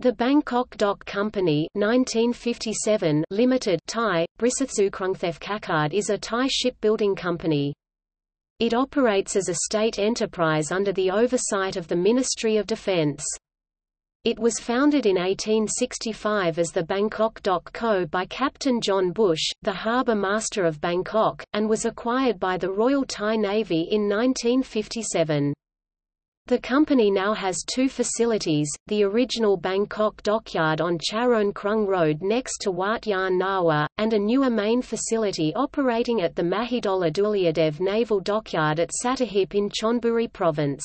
The Bangkok Dock Company 1957 Limited Thai, Kakard is a Thai shipbuilding company. It operates as a state enterprise under the oversight of the Ministry of Defence. It was founded in 1865 as the Bangkok Dock Co. by Captain John Bush, the harbour master of Bangkok, and was acquired by the Royal Thai Navy in 1957. The company now has two facilities, the original Bangkok dockyard on Charoen Krung Road next to Wat Yan Nawa, and a newer main facility operating at the Mahidol Adulyadej Naval Dockyard at Sattahip in Chonburi Province.